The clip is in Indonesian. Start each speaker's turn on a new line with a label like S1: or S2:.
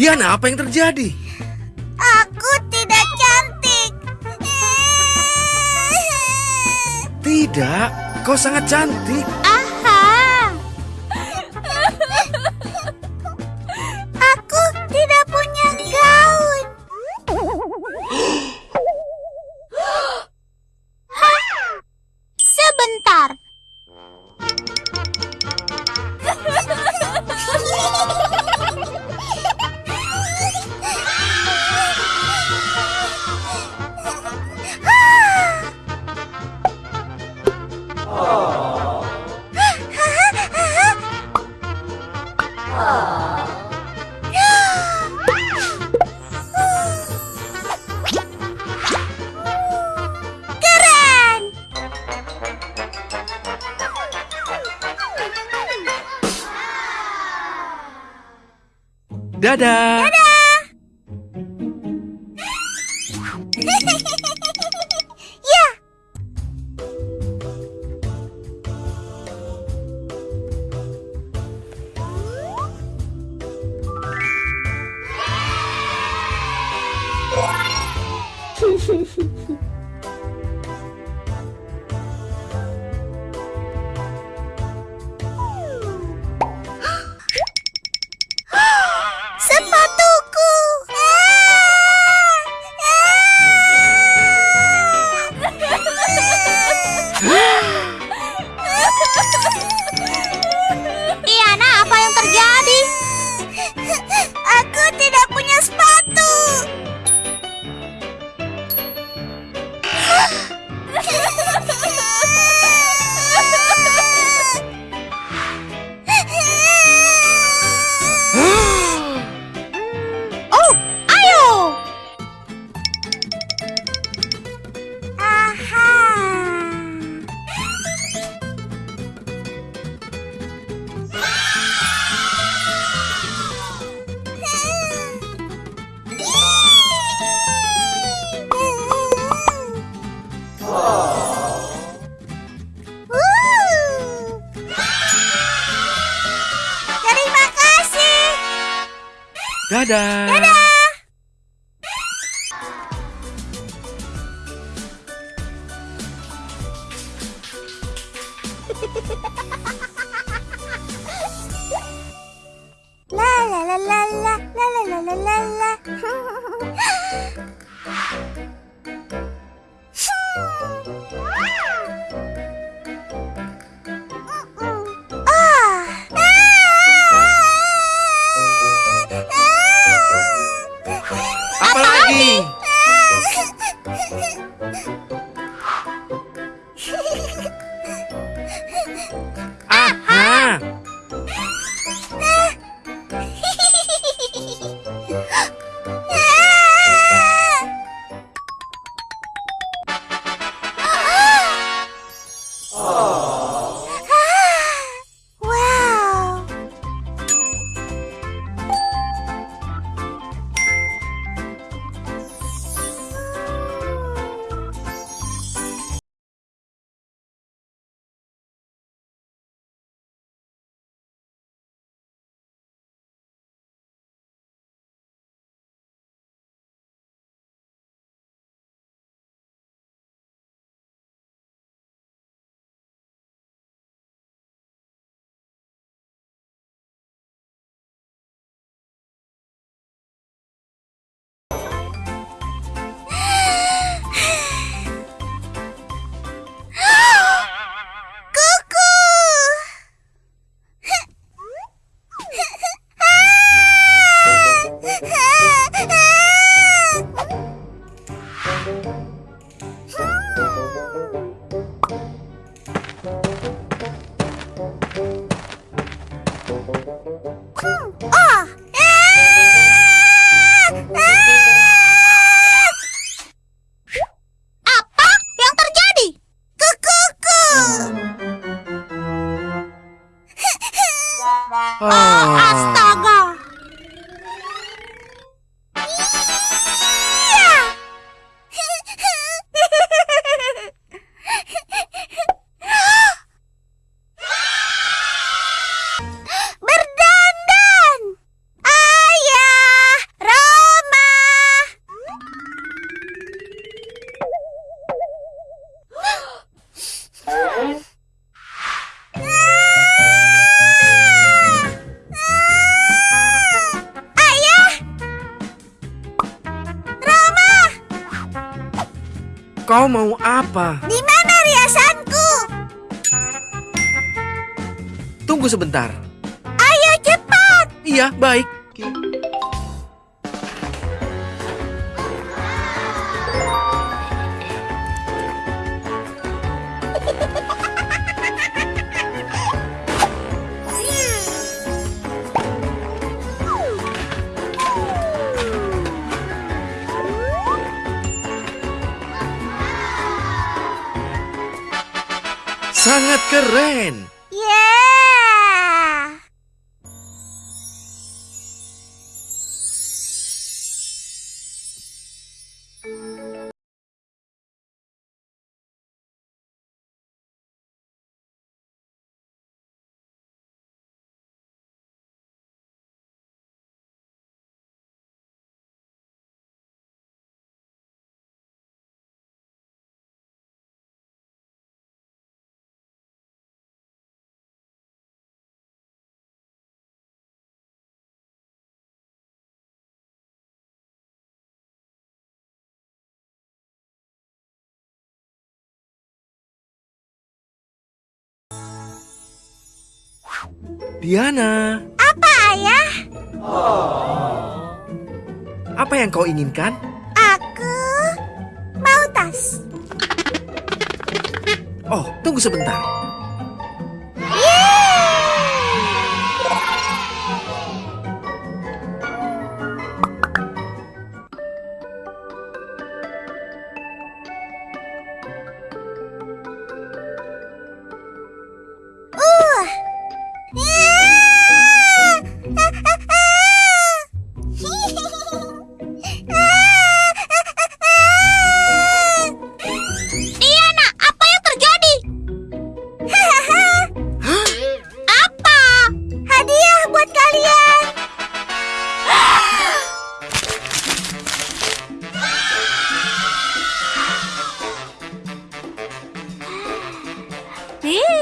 S1: Diana, apa yang terjadi?
S2: Aku tidak cantik.
S1: Tidak, kau sangat cantik. Dadah.
S2: Dadah. 따다. 따다. 라라라라라라라라라라 哼 Oh! Apa yang terjadi?
S1: Ah. Oh, astaga!
S2: Kau mau apa?
S1: Di mana riasanku?
S2: Tunggu sebentar.
S1: Ayo cepat.
S2: Iya, baik. Sangat keren. Diana,
S1: Apa ayah?
S2: apa yang kau inginkan?
S1: Aku mau tas.
S2: Oh, tunggu sebentar.
S1: Yeah.